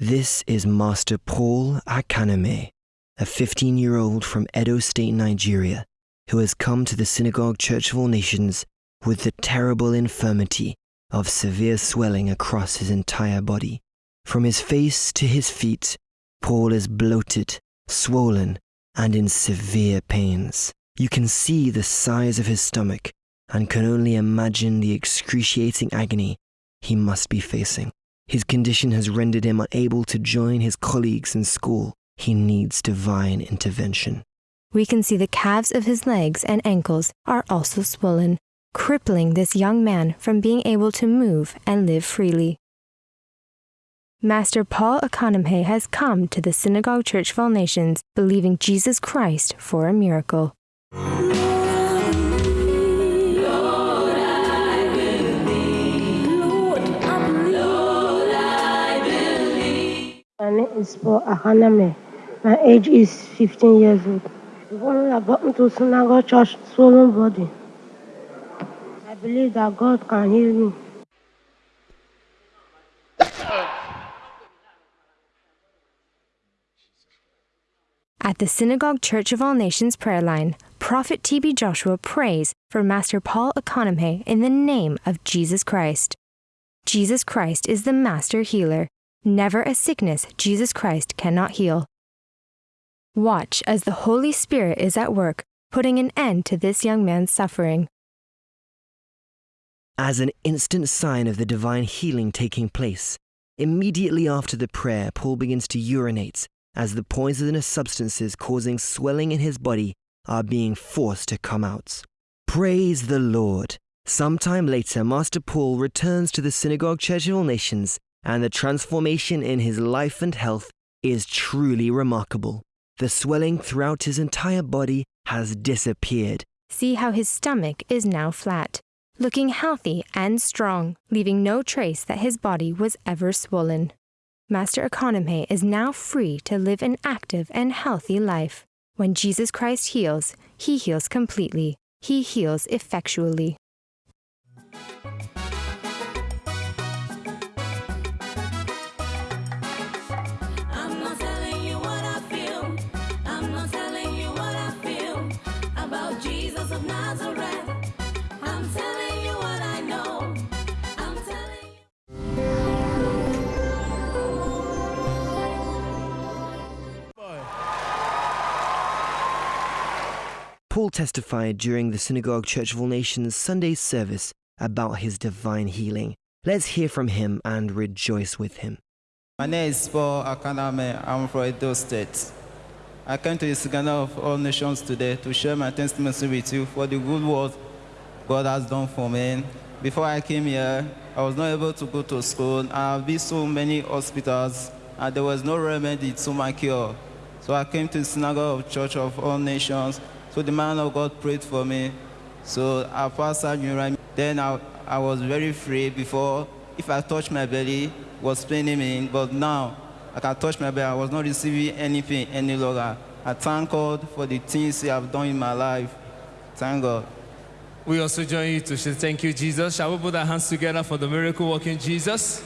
This is Master Paul Akaname, a 15 year old from Edo State, Nigeria, who has come to the Synagogue Church of All Nations with the terrible infirmity of severe swelling across his entire body. From his face to his feet, Paul is bloated, swollen, and in severe pains. You can see the size of his stomach and can only imagine the excruciating agony he must be facing. His condition has rendered him unable to join his colleagues in school. He needs divine intervention. We can see the calves of his legs and ankles are also swollen, crippling this young man from being able to move and live freely. Master Paul Economhe has come to the Synagogue Church of All Nations believing Jesus Christ for a miracle. Name is Paul Ahaname. My age is 15 years old. When I got into synagogue church, swollen body, I believe that God can heal me. At the Synagogue Church of All Nations prayer line, Prophet TB Joshua prays for Master Paul Economhe in the name of Jesus Christ. Jesus Christ is the master healer. Never a sickness Jesus Christ cannot heal. Watch as the Holy Spirit is at work, putting an end to this young man's suffering. As an instant sign of the divine healing taking place, immediately after the prayer, Paul begins to urinate as the poisonous substances causing swelling in his body are being forced to come out. Praise the Lord. Sometime later, Master Paul returns to the Synagogue Church of All Nations, and the transformation in his life and health is truly remarkable. The swelling throughout his entire body has disappeared. See how his stomach is now flat, looking healthy and strong, leaving no trace that his body was ever swollen. Master Economhe is now free to live an active and healthy life. When Jesus Christ heals, he heals completely. He heals effectually. Paul testified during the Synagogue Church of All Nations Sunday service about his divine healing. Let's hear from him and rejoice with him. My name is Paul Akaname. I'm from Edo State. I came to the Synagogue of All Nations today to share my testimony with you for the good work God has done for me. Before I came here, I was not able to go to school. I've been so many hospitals, and there was no remedy to my cure. So I came to the Synagogue of Church of All Nations. So the man of God prayed for me. So I passed surgery. Then I, I was very free before. If I touch my belly, was paining me. But now I can touch my belly. I was not receiving anything any longer. I thank God for the things He have done in my life. Thank God. We also join you to say thank you, Jesus. Shall we put our hands together for the miracle working Jesus?